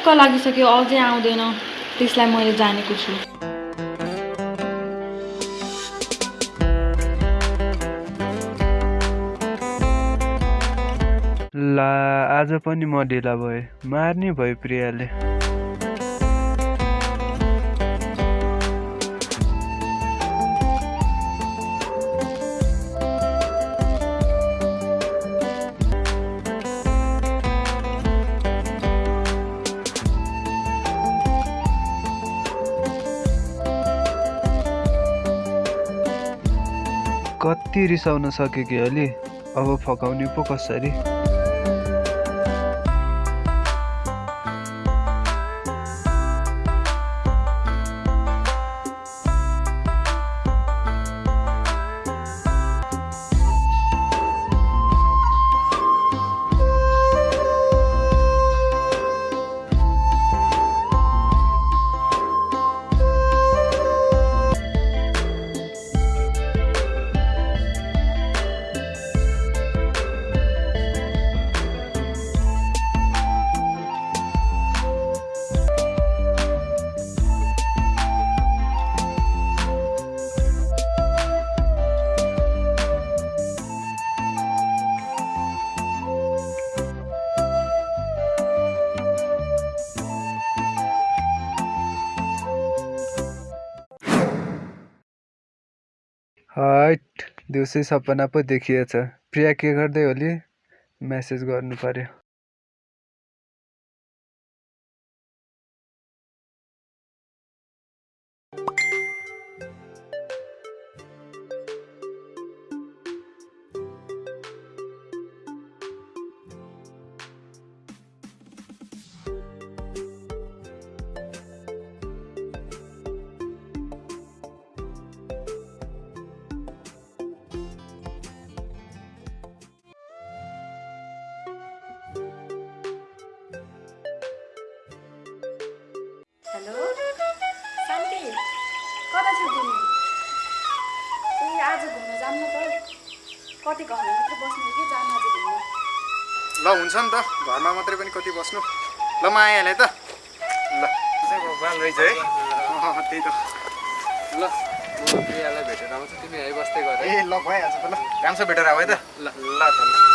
दिक्क लागिसक्यो अझै आउँदैन। त्यसलाई मैले जानेको छु। ला आज पनि म ढिला भएँ। मार्ने भयो प्रियाले। कति रिसाउन सके कि अलि? अब फकाउने पो कसरी? हट दिउँसै सपना पो देखिएछ। प्रिया के गर्दै होली? म्यासेज गर्नु कति घरमा मात्रै बस्नु कि जानु आज घुम्नु ल हुन्छ नि त। घरमा मात्रै पनि कति बस्नु? ल म आइहालेँ त। ल। भगवान् रहेछ है अँ, त्यही त। ल। प्रियालाई भेटेर आउँछु। तिमी यहीँ बस्दै गर ए ल भइहाल्छ त ल। राम्रो भेटेर आऊ है त। ल ल त ल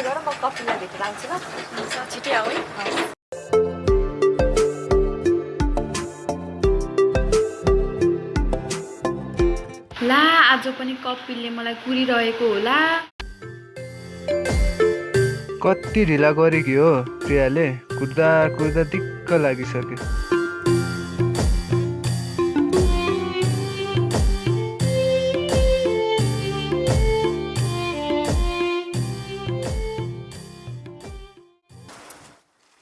एकछिन यहाँ बस्दै गर म कफीलाई भेटेर आउँछु ल छिटै आऊ है ला आज पनि कपिलले मलाई कुरिरहेको होला कति ढिला गरे कि हो प्रियाले कुद्दा कुद्दा दिक्क लागिसक्यो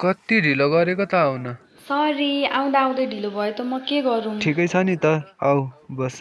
कति ढिलो गरेको त आउन। सरी आउँदा आउँदै ढिलो भयो त म के गरौँ? ठिकै छ नि त आऊ बस।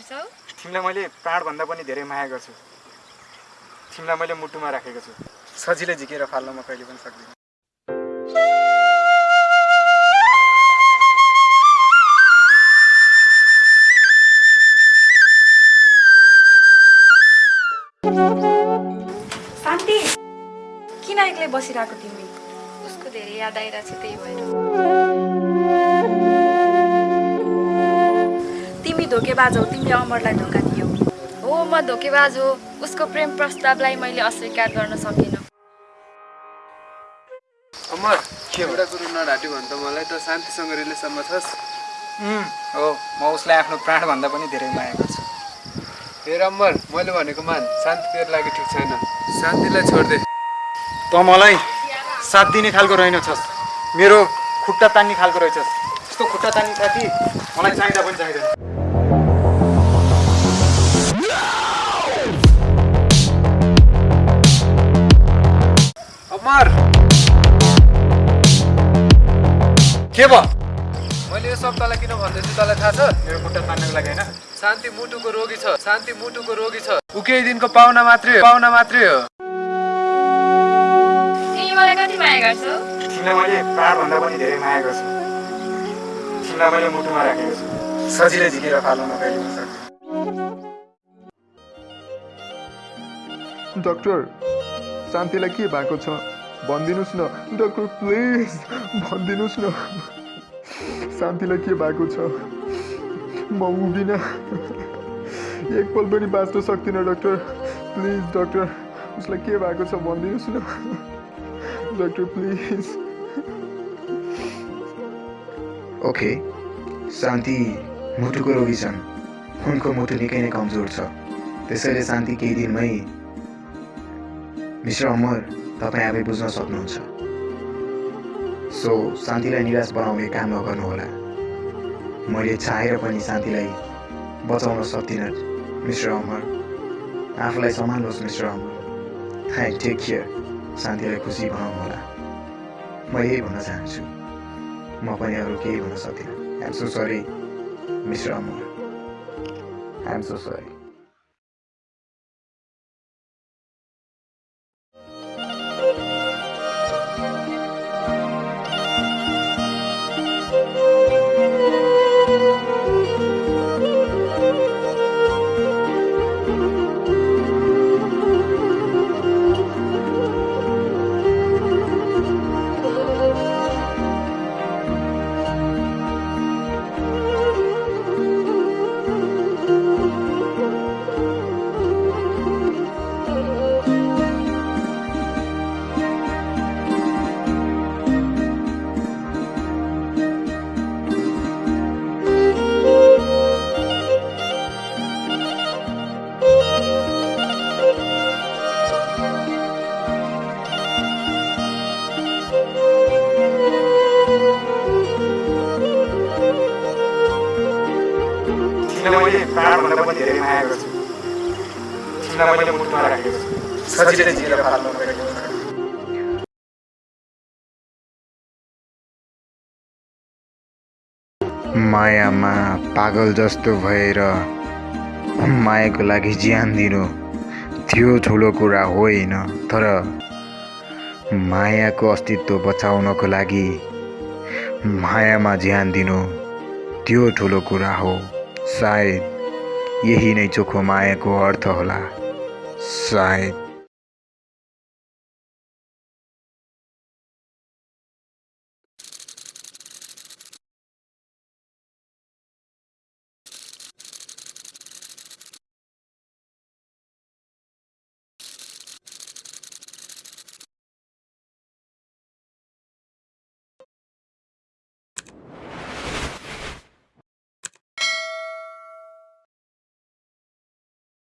गर्छौ तिमीलाई मैले प्राणभन्दा पनि धेरै माया गर्छु। तिमीलाई मैले मुटुमा राखेको छु। सजिलै झिकेर फाल्न म कहिले पनि सक्दिनँ। शान्ति किन एक्लै बसिरहेको तिमी? उसको धेरै याद आइरहेको छ त्यही भएर। धोकेबाज हौ तिमीले अमरलाई धोका दियौ। हो म धोकेबाज हो उसको प्रेम प्रस्तावलाई मैले अस्वीकार गर्न सकिनँ। अमर एउटा कुरो नढाँट्यो भने त मलाई त शान्तिसँग रिलेसनमा छस् हो म उसलाई आफ्नो प्राणभन्दा पनि धेरै माया गर्छु। हेर अमर मैले भनेको मान शान्ति तेरो लागि ठिक छैन। शान्तिलाई छोडिदे त मलाई साथ दिने खालको रहेनछस्। मेरो खुट्टा तान्ने खालको रहेछस्। त्यस्तो खुट्टा तान्ने साथी मलाई चाहिँदा पनि चाहिँदैन। अमर के भयो? मैले यो सब तँलाई किन भन्दैछु तँलाई थाहा छ? मेरो खुट्टा तान्नको लागि होइन। शान्ति मुटुको रोगी छ। शान्ति मुटुको रोगी छ। ऊ केही दिनको पाहुना मात्रै हो। पाहुना मात्रै हो। मलाई कति माया गर्छौ? तिमीलाई मैले प्राणभन्दा पनि धेरै माया गर्छु। तिमीलाई मैले मुटुमा राखेको छु। सजिलै झिकेर फाल्न म कहिले पनि सक्दिनँ। डक्टर शान्तिलाई के भएको छ? भनिदिनुहोस् न डक्टर प्लिज भनिदिनुहोस् न शान्तिलाई के भएको छ म उभिनँ एकपल पनि बाँच्न सक्दिनँ डक्टर प्लिज डक्टर उसलाई के भएको छ भनिदिनुहोस् न डक्टर प्लिज ओके शान्ति मुटुको रोगी छन् उनको मुटु निकै नै कमजोर छ त्यसैले शान्ति केही दिनमै मिस्टर अमर तपाईँ आफै बुझ्न सक्नुहुन्छ। सो शान्तिलाई निराश बनाउने काम नगर्नुहोला। मैले चाहेर पनि शान्तिलाई बचाउन सक्दिनँ मिस्टर अमर। आफूलाई सम्हाल्नुहोस् mister Amar. I take care शान्तिलाई खुसी बनाउनुहोला। म यही भन्न चाहन्छु। म पनि अरू केही भन्न सक्दिनँ। I'm so sorry mister Amar. I'm so sorry मैले प्राणभन्दा पनि धेरै माया गर्छु। तिमीलाई मैले मुटुमा राखेको छु। सजिलै झिकेर फाल्न सक्दिनँ मायामा पागल जस्तो भएर मायाको लागि ज्यान दिनु त्यो ठुलो कुरा होइन तर मायाको अस्तित्व बचाउनको लागि मायामा ज्यान दिनु त्यो ठुलो कुरा हो। सायद यही नै चोखो मायाको अर्थ होला। सायद